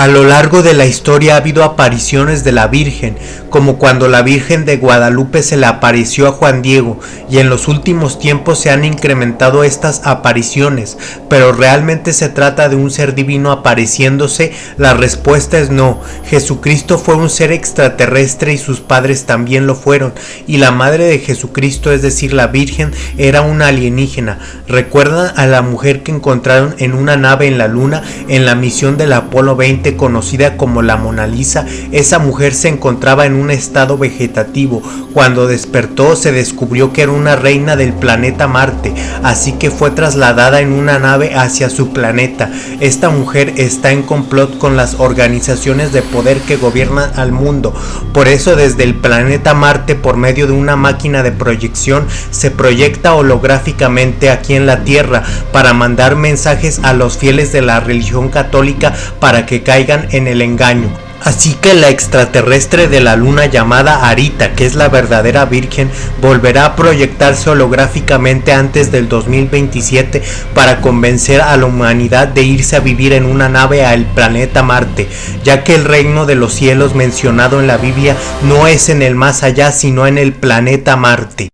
A lo largo de la historia ha habido apariciones de la Virgen, como cuando la Virgen de Guadalupe se le apareció a Juan Diego, y en los últimos tiempos se han incrementado estas apariciones, pero realmente se trata de un ser divino apareciéndose, la respuesta es no. Jesucristo fue un ser extraterrestre y sus padres también lo fueron, y la madre de Jesucristo, es decir, la Virgen, era una alienígena. ¿Recuerdan a la mujer que encontraron en una nave en la luna en la misión del Apolo 20 conocida como la Mona Lisa, esa mujer se encontraba en un estado vegetativo. Cuando despertó se descubrió que era una reina del planeta Marte, así que fue trasladada en una nave hacia su planeta. Esta mujer está en complot con las organizaciones de poder que gobiernan al mundo. Por eso desde el planeta Marte por medio de una máquina de proyección se proyecta holográficamente aquí en la Tierra para mandar mensajes a los fieles de la religión católica para que en el engaño. Así que la extraterrestre de la luna llamada Arita, que es la verdadera virgen, volverá a proyectarse holográficamente antes del 2027 para convencer a la humanidad de irse a vivir en una nave al planeta Marte, ya que el reino de los cielos mencionado en la Biblia no es en el más allá sino en el planeta Marte.